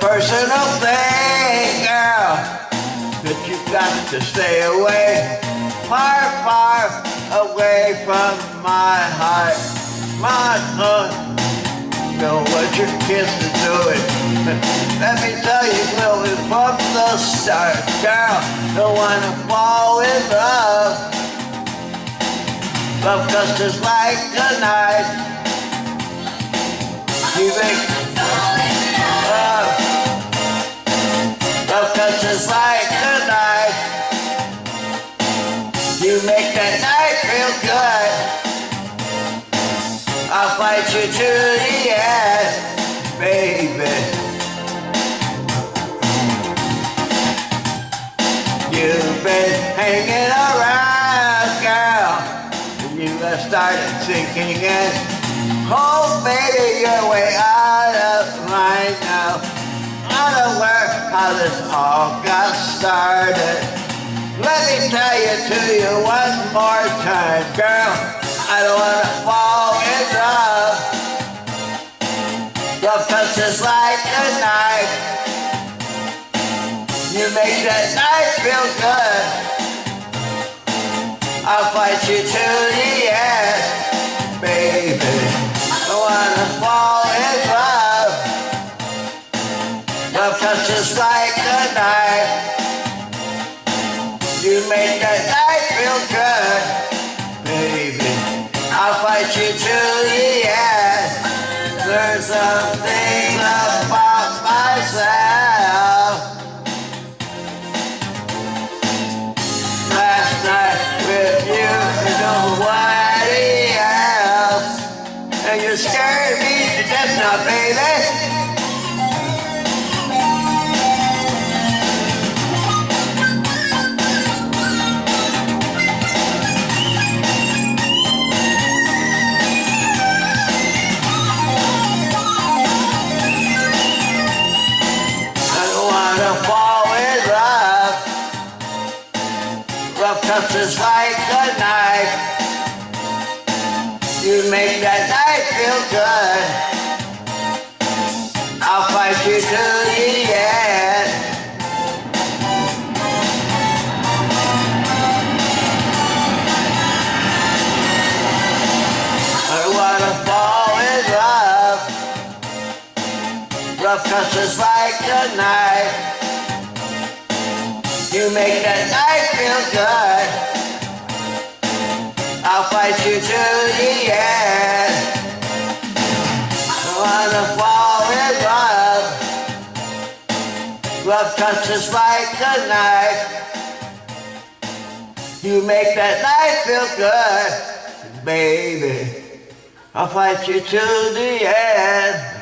personal thing, girl. But you've got to stay away, far, far away from my heart, my heart. Know what your kids are doing. Let me tell you, Chloe, from the start, girl, don't wanna fall in love. Love cause just like a knife. You make make that knife feel good. I'll fight you to the end, baby. You've been hanging around, girl, and you have started sinking in. Oh, baby, you're way out of mind now. Unaware how this all got started. Let me tell you to you one more time, girl. I don't wanna fall in love. Love touches like a knife. You make that knife feel good. I'll fight you to You make that knife feel good, baby. I'll fight you to the end. Learn some things about myself. Last night with you and nobody else. And you scared me to death now, baby. Love touches like a knife. You make that knife feel good. I'll fight you to the end. I wanna fall in love. Love touches like a knife. You make that knife feel good. I'll fight you to the end. I wanna fall in love. Love touches like a knife. You make that knife feel good, baby. I'll fight you to the end.